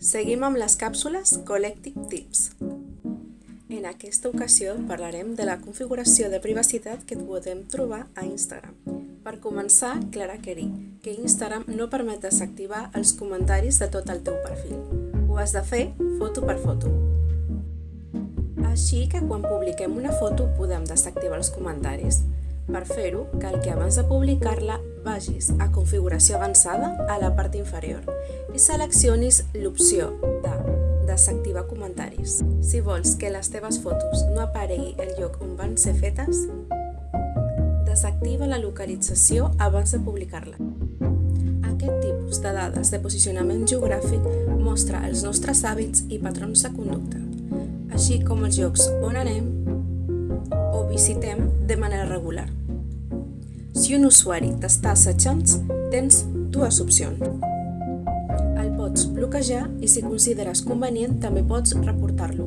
Seguim amb les càpsules Collective Tips. En aquesta ocasió parlarem de la configuració de privacitat que podem trobar a Instagram. Per començar, Clara Querí, que Instagram no permet desactivar els comentaris de tot el teu perfil. Ho has de fer foto per foto. Així que quan publiquem una foto podem desactivar els comentaris. Per fer-ho, cal que abans de publicar-la vagis a configuració avançada a la part inferior i seleccionis l'opció de desactivar comentaris. Si vols que les teves fotos no aparegui el lloc on van ser fetes, desactiva la localització abans de publicar-la. Aquest tipus de dades de posicionament geogràfic mostra els nostres hàbits i patrons de conducta, així com els llocs on anem o visitem de manera regular. Si un usuari t'està assetjant, tens dues opcions. El pots bloquejar i si consideres convenient també pots reportar-lo.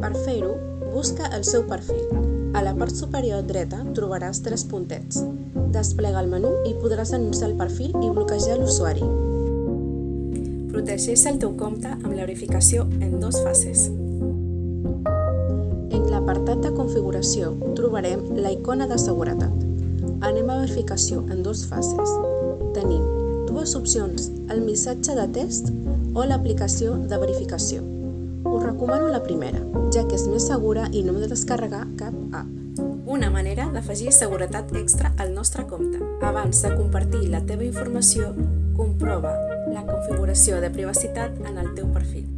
Per fer-ho, busca el seu perfil. A la part superior dreta trobaràs tres puntets. Desplega el menú i podràs anunciar el perfil i bloquejar l'usuari. Protegeix el teu compte amb la verificació en dues fases. En l'apartat de configuració trobarem la icona de seguretat. Anem a verificació en dues fases. Tenim dues opcions, el missatge de test o l'aplicació de verificació. Us recomano la primera, ja que és més segura i no hem de descarregar cap app. Una manera d'afegir seguretat extra al nostre compte. Abans de compartir la teva informació, comprova la configuració de privacitat en el teu perfil.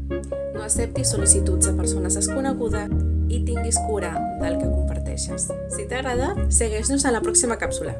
No acceptis sol·licituds de persones desconegudes i tinguis cura del que comparteixes. Si t'ha agradat, segueix-nos a la pròxima càpsula.